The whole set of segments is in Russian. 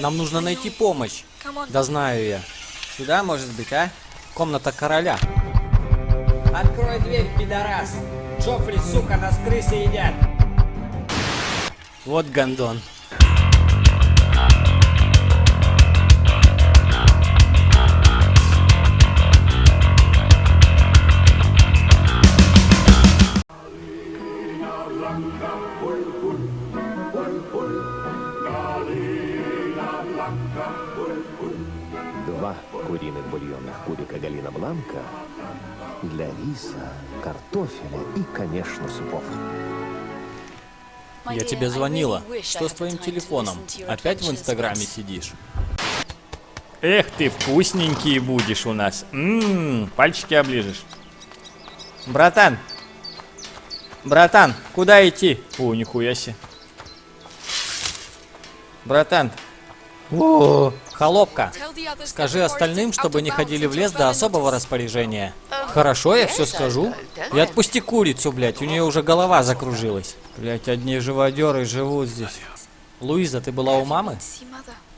Нам нужно найти помощь. Да знаю я. Сюда, может быть, а? Комната короля. Открой дверь, пидорас. Джоффри, сука, нас крысы едят. Вот гондон. Два куриных бульонных кубика Галина Бланка для риса, картофеля и, конечно, супов. Я тебе звонила. Что с твоим телефоном? Опять в Инстаграме сидишь? Эх ты, вкусненький будешь у нас. Ммм, пальчики оближешь. Братан! Братан, куда идти? О, нихуя себе. Братан. О, холопка. Скажи остальным, чтобы не ходили в лес до особого распоряжения. Хорошо, я все скажу. И отпусти курицу, блядь, у нее уже голова закружилась. Блядь, одни живодеры живут здесь. Луиза, ты была у мамы?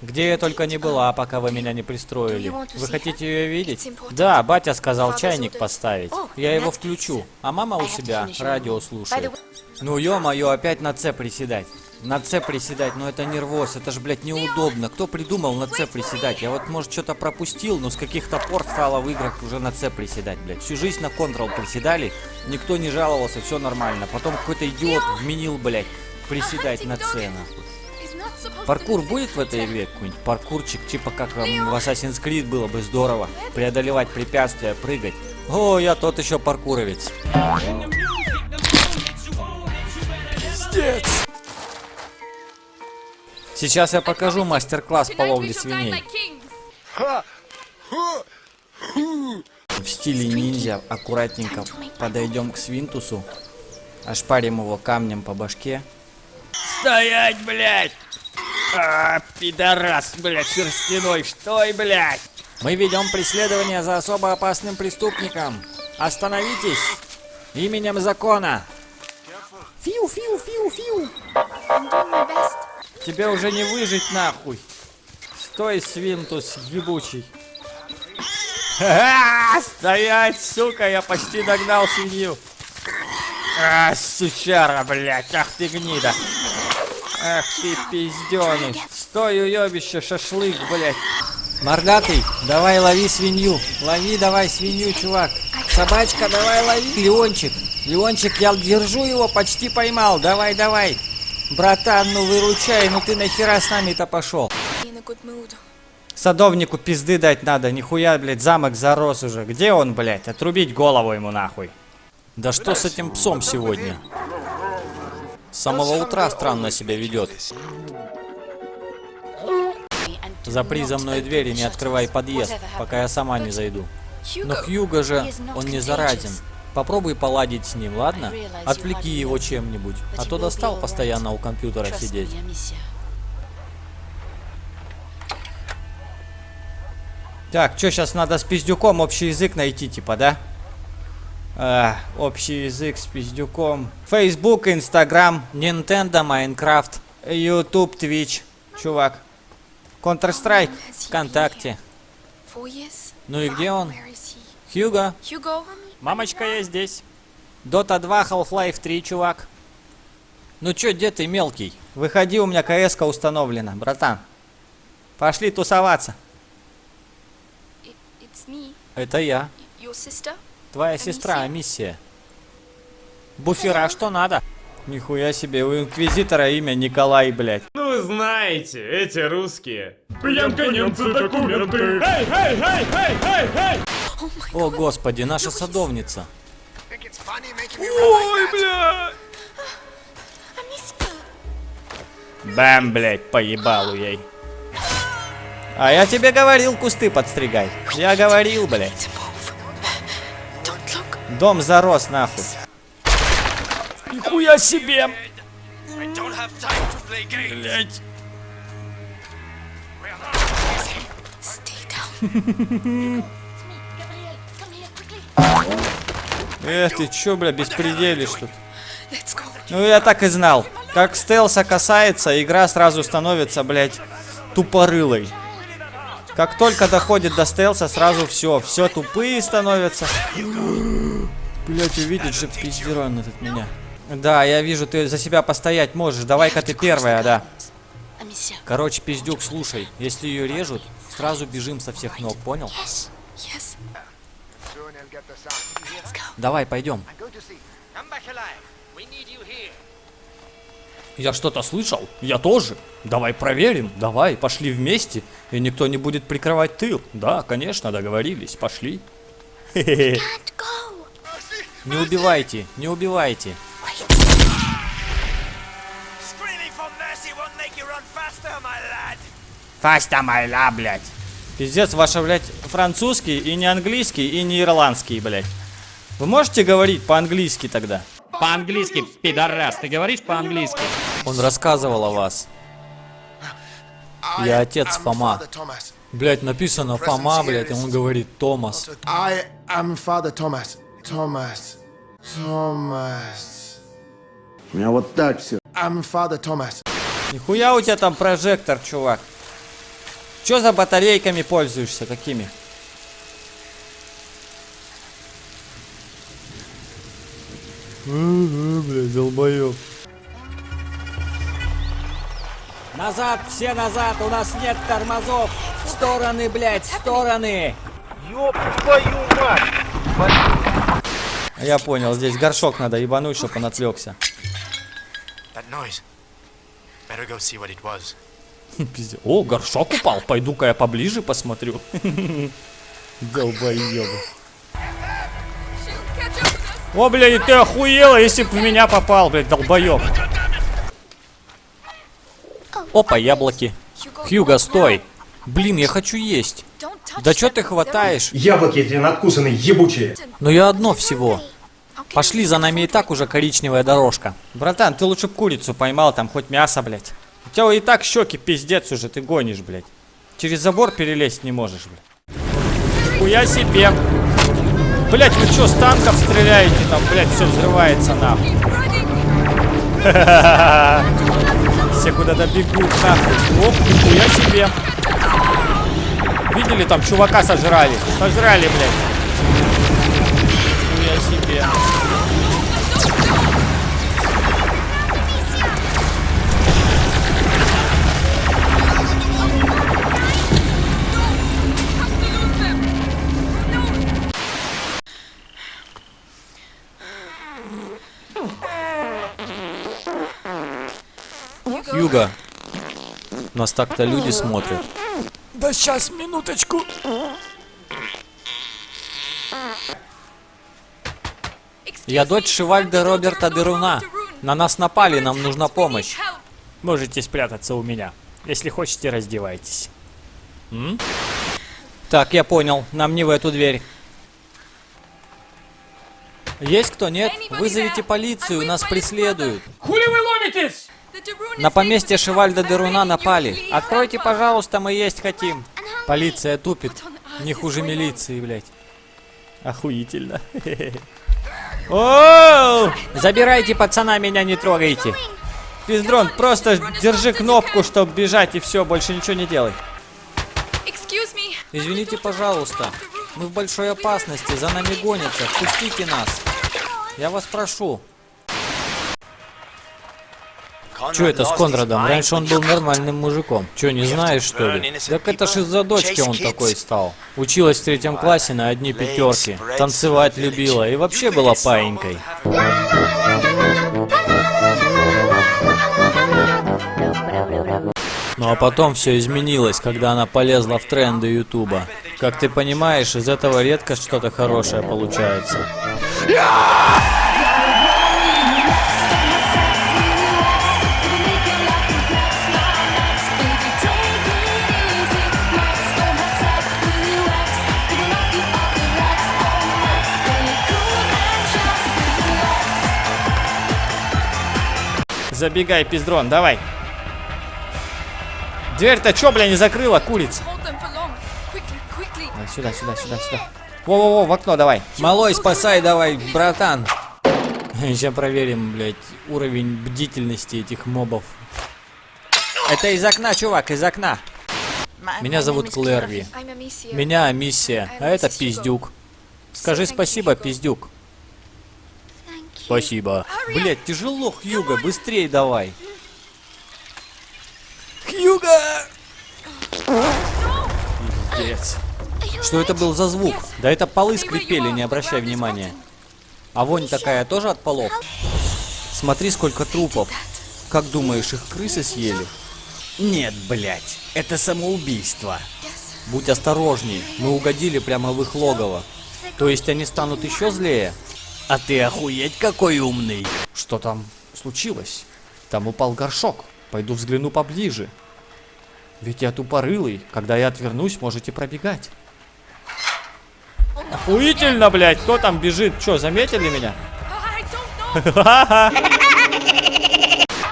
Где я только не была, пока вы меня не пристроили. Вы хотите ее видеть? Да, батя сказал чайник поставить. Я его включу. А мама у себя радио слушает. Ну ё-моё, опять на С приседать. На С приседать, но это нервоз, это ж, блядь, неудобно. Кто придумал на С приседать? Я вот, может, что-то пропустил, но с каких-то пор стало в играх уже на С приседать, блядь. Всю жизнь на Ctrl приседали, никто не жаловался, все нормально. Потом какой-то идиот вменил, блядь, приседать на С, нахуй. Паркур будет в этой игре? Какой-нибудь паркурчик, типа как эм, в Assassin's Creed было бы здорово. Преодолевать препятствия, прыгать. О, я тот еще паркуровец. Пиздец. Сейчас я покажу мастер-класс по ловле свиней. В стиле ниндзя аккуратненько подойдем к свинтусу, ошпарим его камнем по башке. Стоять, блядь! А, пидорас, блядь, шерстяной, стой, блядь! Мы ведем преследование за особо опасным преступником. Остановитесь! Именем закона! Фиу, фиу, фиу, фиу! Тебе уже не выжить нахуй! Стой, свинтус ебучий! Ха-ха! Стоять, сука, я почти догнал свинью! А, сучара, блядь, ах ты гнида! Ах ты пизденыш! Стой, уебище, шашлык, блядь! Мордатый, давай лови свинью. Лови давай свинью, чувак. Собачка, давай лови. Леончик, Леончик, я держу его, почти поймал. Давай, давай. Братан, ну выручай, ну ты нахера с нами-то пошел? Садовнику пизды дать надо, нихуя, блядь, замок зарос уже. Где он, блядь? Отрубить голову ему нахуй. Да что с этим псом сегодня? С самого утра странно себя ведет. Запри за мной дверь и не открывай подъезд, пока я сама не зайду. Но Хьюго же, он не заразен. Попробуй поладить с ним, ладно? Отвлеки его чем-нибудь, а то достал постоянно у компьютера сидеть. Так, что сейчас надо с пиздюком общий язык найти, типа, да? А, общий язык с пиздюком. Facebook, Instagram, Nintendo, Minecraft, YouTube, Twitch. Чувак. Counter-Strike, ВКонтакте. Ну и где он? Хьюго. Мамочка, я здесь. Dota 2, Half-Life 3, чувак. Ну чё, где ты, мелкий? Выходи, у меня кс установлена, братан. Пошли тусоваться. Это я. Твоя сестра, миссия. Буфера, что надо? Нихуя себе, у Инквизитора имя Николай, блядь. Ну, знаете, эти русские. Пьянка немцы документы. Эй, эй, эй, эй, эй, эй! О, господи, наша садовница. Ой, бля! Бам, блядь, поебалу ей. А я тебе говорил кусты подстригай. Я говорил, блядь. Дом зарос, нахуй. Нихуя себе! Блядь. Эх ты, чё, бля, беспределишь тут? Ну я так и знал. Как стелса касается, игра сразу становится, блядь, Тупорылый. Как только доходит до стелса, сразу все. Все тупые становятся. Блять, увидит же пиздерон этот меня. Да, я вижу, ты за себя постоять можешь. Давай-ка ты первая, да. Короче, пиздюк, слушай. Если ее режут, сразу бежим со всех ног, понял? Давай, пойдем. Я что-то слышал? Я тоже. Давай проверим. Давай, пошли вместе. И никто не будет прикрывать тыл. Да, конечно, договорились. Пошли. Не убивайте, не убивайте. Фаста майла, блядь. Пиздец, ваша, блядь, французский и не английский, и не ирландский, блядь. Вы можете говорить по-английски тогда? По-английски, пидорас, ты говоришь по-английски? Он рассказывал о вас. Я отец Фома. Блядь, написано Фома, блядь, и он говорит Томас. I am Father Thomas. Thomas. Thomas. У меня вот так все. I'm Father Thomas. Нихуя у тебя там прожектор, чувак. Чё за батарейками пользуешься? Какими? Блядь, долбоёб. Назад, все назад, у нас нет тормозов. В стороны, блядь, в стороны. Я понял, здесь горшок надо ебануть, чтобы он отвлекся. О, горшок упал. Пойду-ка я поближе посмотрю. Долбоёбы. О, блядь, ты охуела, если бы в меня попал, блядь, долбоёб. Опа, яблоки. Хьюго, стой. Блин, я хочу есть. Да чё ты хватаешь? Яблоки эти надкусанные, ебучие. Но я одно всего. Пошли, за нами и так уже коричневая дорожка. Братан, ты лучше курицу поймал, там хоть мясо, блядь. У тебя и так щеки пиздец уже, ты гонишь, блядь. Через забор перелезть не можешь, блядь. Хуя себе. Блядь, вы чё, с танков стреляете? Там, блядь, все взрывается нахуй. Все куда-то бегут нахуй. Оп, нихуя себе. Видели, там чувака сожрали. Сожрали, блядь. Юга. Нас так-то люди смотрят. Да сейчас, минуточку. Я дочь Шивальда Роберта Деруна. На нас напали, нам нужна помощь. Можете спрятаться у меня. Если хотите, раздевайтесь. М? Так, я понял. Нам не в эту дверь. Есть кто? Нет? Вызовите полицию, нас преследуют. Хули вы ломитесь? На поместье Шивальда Деруна напали. Откройте, пожалуйста, мы есть хотим. Полиция тупит. Не хуже милиции, блядь. Охуительно. Оу! Забирайте пацана, меня не трогайте. Пиздрон, просто держи кнопку, чтобы бежать, и все, больше ничего не делай. Извините, пожалуйста. Мы в большой опасности, за нами гонятся. Впустите нас. Я вас прошу. Че это с Конрадом? Раньше он был нормальным мужиком. Че, не знаешь, что ли? Так это ж из-за дочки он такой стал. Училась в третьем классе на одни пятерки. Танцевать любила и вообще была паинькой. Ну а потом все изменилось, когда она полезла в тренды Ютуба. Как ты понимаешь, из этого редко что-то хорошее получается. Забегай, пиздрон, давай. Дверь-то чё, бля, не закрыла, курица? Сюда, сюда, сюда, сюда. Во-во-во, в окно давай. Малой, спасай давай, братан. Сейчас проверим, блядь, уровень бдительности этих мобов. Это из окна, чувак, из окна. Меня зовут Клэрви. Меня Миссия, а это Пиздюк. Скажи спасибо, Пиздюк. Спасибо. Блять, тяжело, Хьюга, быстрей давай. Хьюга! Пиздец. Что это был за звук? Да это полы скрипели, не обращай внимания. А вонь такая тоже от полов? Смотри, сколько трупов. Как думаешь, их крысы съели? Нет, блять, это самоубийство. Будь осторожней, мы угодили прямо в их логово. То есть они станут еще злее? А ты охуеть какой умный. Что там случилось? Там упал горшок. Пойду взгляну поближе. Ведь я тупорылый. Когда я отвернусь, можете пробегать. Охуительно, блядь. Кто там бежит? Что, заметили меня?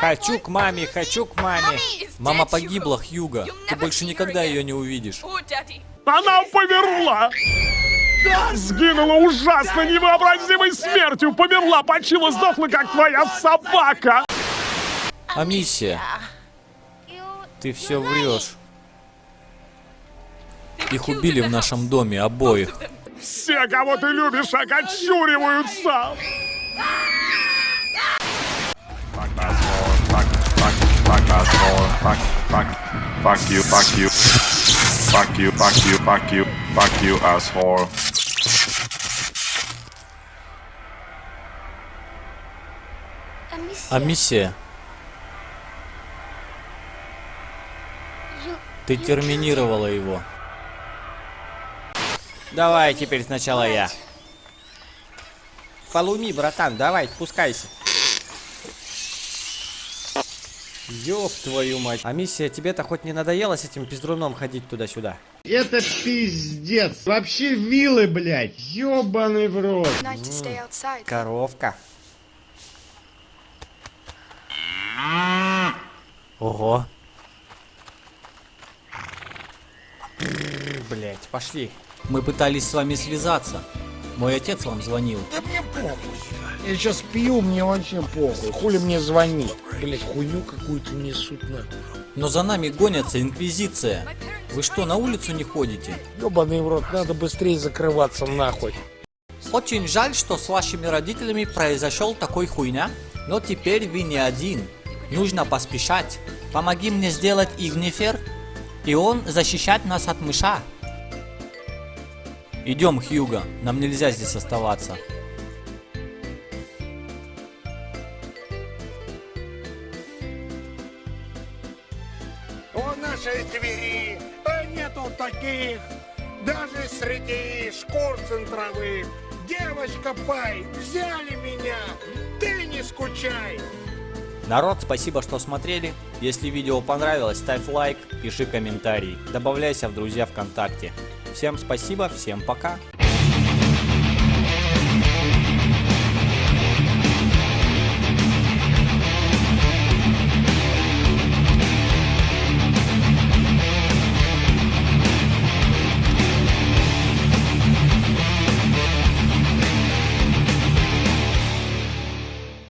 Хочу к маме, хочу к маме. Мама погибла. Хьюга. Ты больше никогда ее не увидишь. Она померла! Сгинула ужасно невообразимой смертью! Померла, почила, сдохла, как твоя собака! А миссия? Ты все врешь. Их убили в нашем доме обоих. Все, кого ты любишь, окочуриваются! Fuck you, fuck you. Fuck you, fuck you, fuck you, fuck you, asshole. А миссия? Ты терминировала его. Давай теперь сначала я. Фалуми, братан, давай, спускайся. Ёб твою мать. А миссия, тебе-то хоть не надоело с этим пиздруном ходить туда-сюда? Это пиздец. Вообще вилы, блядь. Ёбаный в рот. Коровка. Ого. Блять, пошли. Мы пытались с вами связаться. Мой отец вам звонил. Я сейчас пью, мне вообще похуй. Хули мне звонить? Блять, хуйню какую-то несут на. Но за нами гонятся инквизиция. Вы что, на улицу не ходите? Ёбаный в рот, надо быстрее закрываться нахуй. Очень жаль, что с вашими родителями произошел такой хуйня. Но теперь вы не один. Нужно поспешать. Помоги мне сделать игнифер, и он защищать нас от мыша. Идем, Хьюго, нам нельзя здесь оставаться. У нашей двери а нету таких, даже среди шкур центровых. Девочка Пай, взяли меня, ты не скучай. Народ, спасибо, что смотрели. Если видео понравилось, ставь лайк, пиши комментарий, добавляйся в друзья ВКонтакте. Всем спасибо, всем пока.